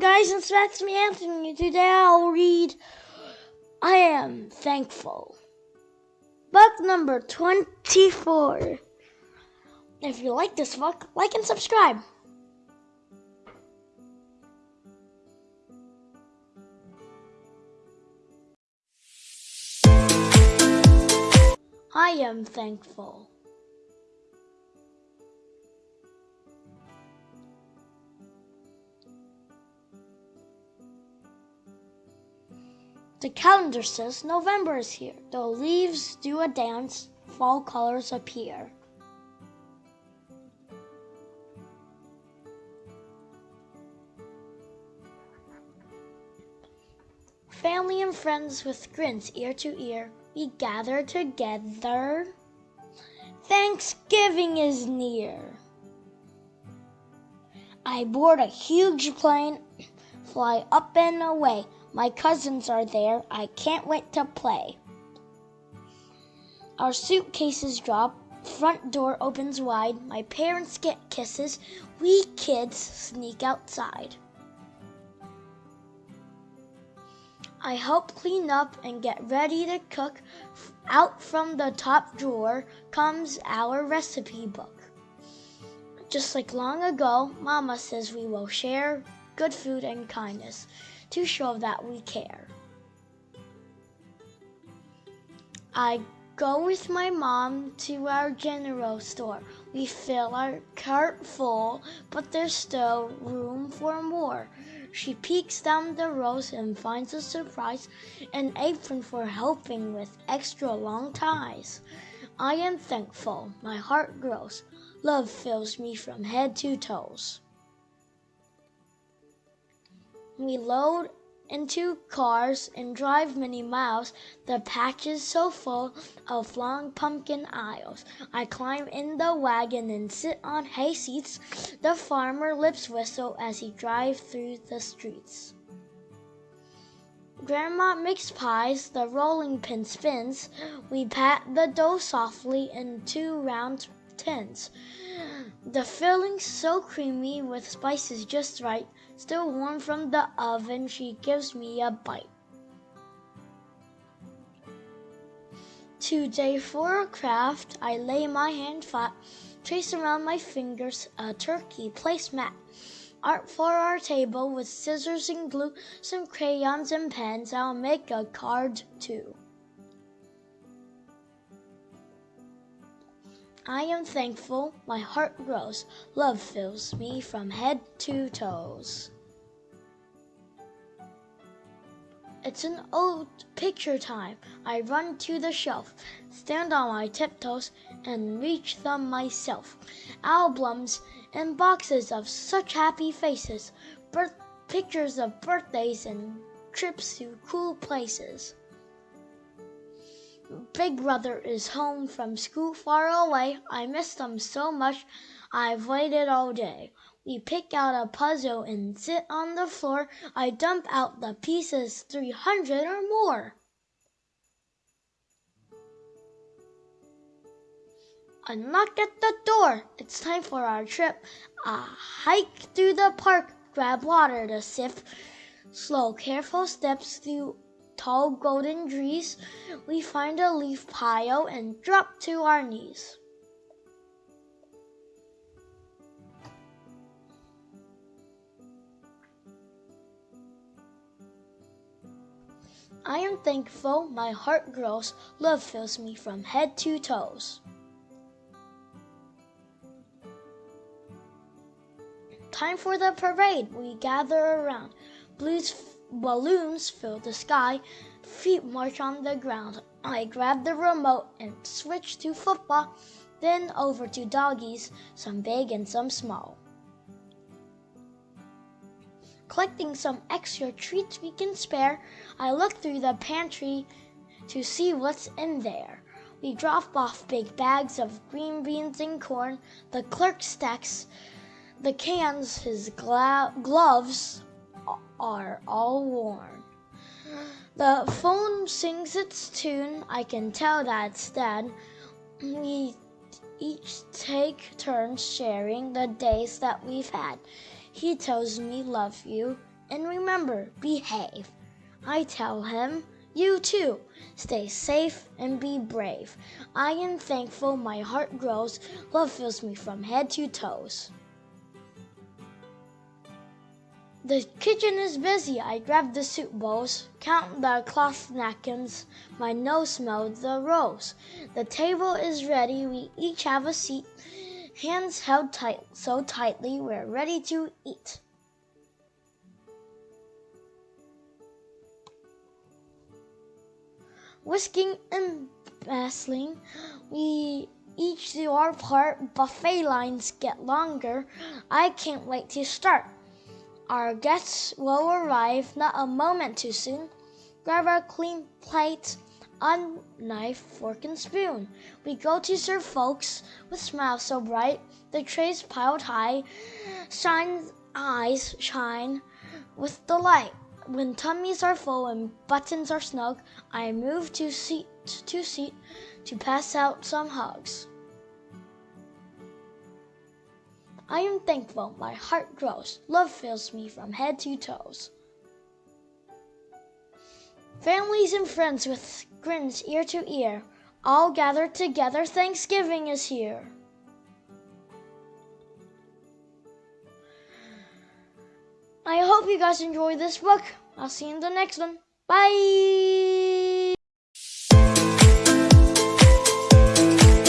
Guys, it's Max me Anthony. Today I'll read I Am Thankful. Book number 24. If you like this book, like and subscribe. I am thankful. The calendar says November is here. The leaves do a dance, fall colors appear. Family and friends with grins ear to ear, we gather together. Thanksgiving is near. I board a huge plane, fly up and away. My cousins are there. I can't wait to play. Our suitcases drop. Front door opens wide. My parents get kisses. We kids sneak outside. I help clean up and get ready to cook. Out from the top drawer comes our recipe book. Just like long ago, Mama says we will share good food and kindness to show that we care. I go with my mom to our general store. We fill our cart full, but there's still room for more. She peeks down the rows and finds a surprise an apron for helping with extra long ties. I am thankful, my heart grows. Love fills me from head to toes. We load into cars and drive many miles. The patch is so full of long pumpkin aisles. I climb in the wagon and sit on hay seats. The farmer lips whistle as he drives through the streets. Grandma makes pies, the rolling pin spins. We pat the dough softly in two round tins. The filling so creamy with spices just right. Still warm from the oven, she gives me a bite. Today for a craft, I lay my hand flat, trace around my fingers a turkey placemat. Art for our table with scissors and glue, some crayons and pens, I'll make a card too. I am thankful, my heart grows, love fills me from head to toes. It's an old picture time. I run to the shelf, stand on my tiptoes, and reach them myself. Albums and boxes of such happy faces, birth pictures of birthdays and trips to cool places. Big brother is home from school far away. I miss them so much. I've waited all day. We pick out a puzzle and sit on the floor. I dump out the pieces, three hundred or more. A knock at the door. It's time for our trip. A hike through the park. Grab water to sip. Slow, careful steps through tall golden trees, we find a leaf pile and drop to our knees. I am thankful, my heart grows, love fills me from head to toes. Time for the parade, we gather around. Blues Balloons fill the sky, feet march on the ground. I grab the remote and switch to football, then over to doggies, some big and some small. Collecting some extra treats we can spare, I look through the pantry to see what's in there. We drop off big bags of green beans and corn. The clerk stacks the cans, his gloves are all worn. The phone sings its tune, I can tell that's Dad. We each take turns sharing the days that we've had. He tells me love you, and remember, behave. I tell him, you too, stay safe and be brave. I am thankful my heart grows, love fills me from head to toes. The kitchen is busy. I grab the soup bowls, count the cloth napkins. My nose smells the rose. The table is ready. We each have a seat. Hands held tight, so tightly, we're ready to eat. Whisking and bustling, we each do our part. Buffet lines get longer. I can't wait to start. Our guests will arrive not a moment too soon. Grab our clean plates, a knife, fork, and spoon. We go to serve folks with smiles so bright, the trays piled high, shine eyes shine with delight. When tummies are full and buttons are snug, I move to seat to seat to pass out some hugs. I am thankful, my heart grows, love fills me from head to toes. Families and friends with grins ear to ear, all gathered together, Thanksgiving is here. I hope you guys enjoyed this book. I'll see you in the next one. Bye!